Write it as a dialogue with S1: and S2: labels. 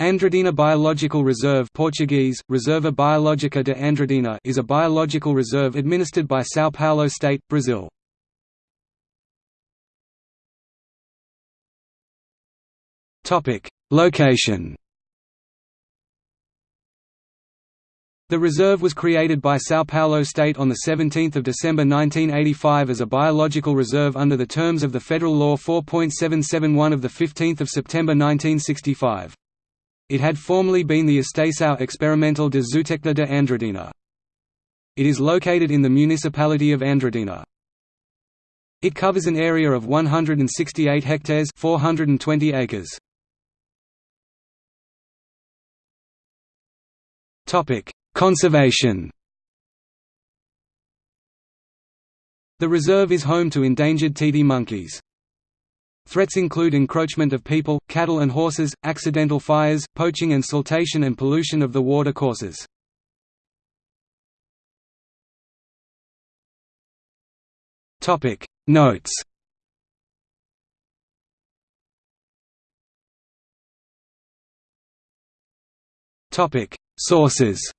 S1: Andradina Biological Reserve Portuguese, Reserva Biológica de Andradina is a biological reserve administered by São Paulo State, Brazil. Location The reserve was created by São Paulo State on 17 December 1985 as a biological reserve under the terms of the Federal Law 4.771 of 15 September 1965. It had formerly been the Estação Experimental de Zootecnia de Andradina. It is located in the municipality of Andradina. It covers an area of 168 hectares 420 acres. Conservation The reserve is home to endangered titi monkeys. Threats include encroachment of people, cattle and horses, accidental fires, poaching and siltation and pollution of the water courses. Notes Topic Sources